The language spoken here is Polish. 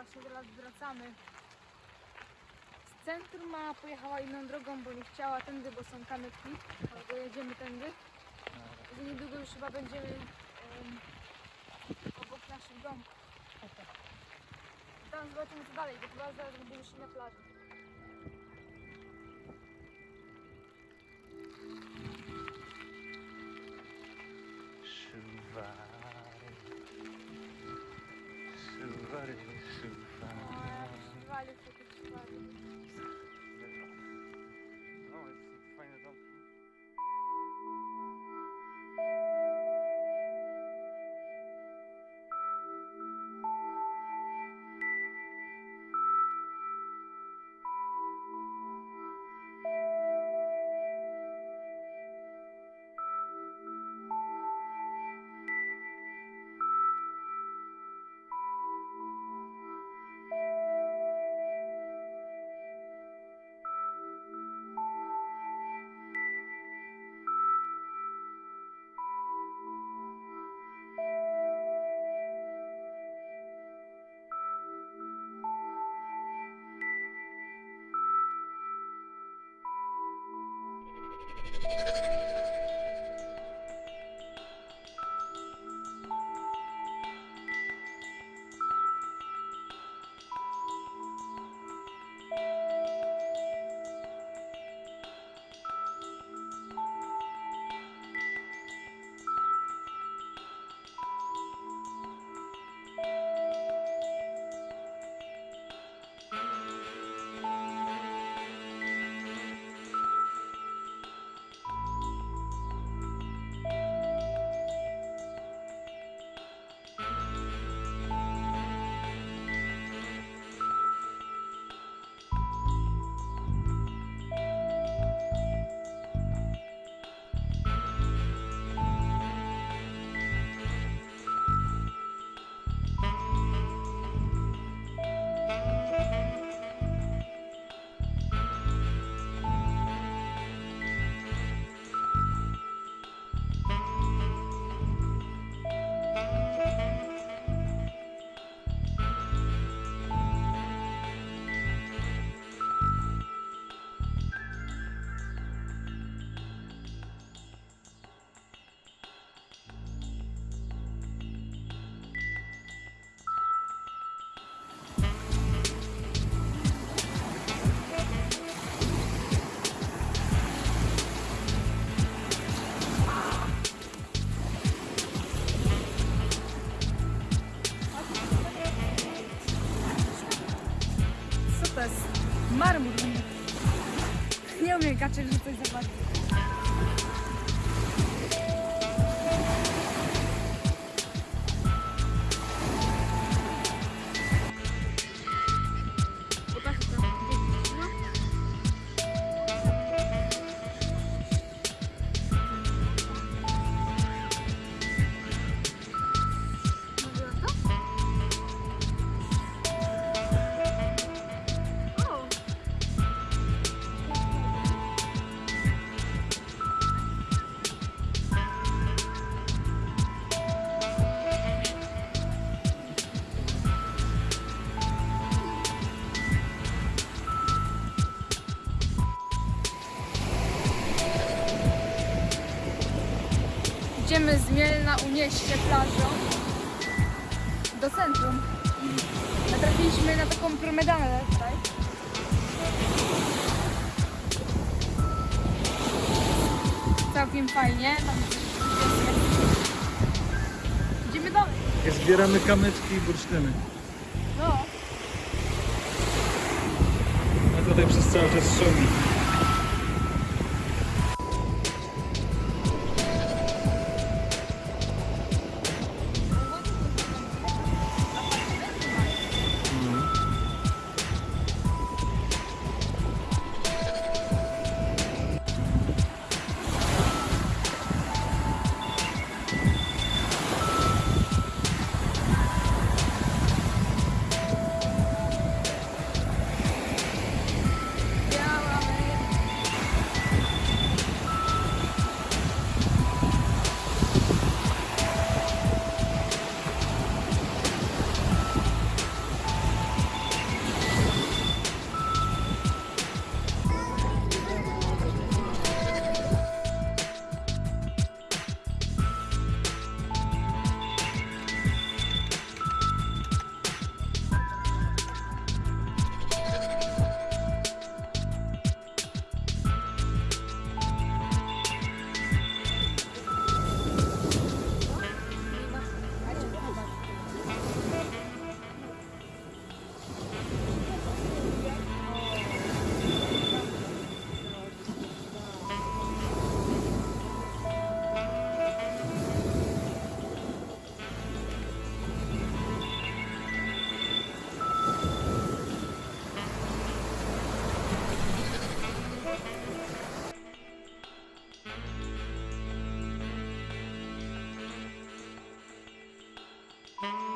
właśnie teraz wracamy z centrum, a pojechała inną drogą, bo nie chciała tędy, bo są kamyki, albo jedziemy tędy. I niedługo już chyba będziemy em, obok naszych domów. Tam zobaczymy co dalej, bo chyba zaraz będziemy już na plaży. Szuwary. шарит. Шарит. 这个是菲菲吧 Idziemy z Mielna Unieście plażą do centrum. Natrafiliśmy na taką promenadę tutaj. Całkiem fajnie. Idziemy dalej. Zbieramy kamyczki i bursztyny. No. A tutaj przez cały czas szumi. Mm-hmm.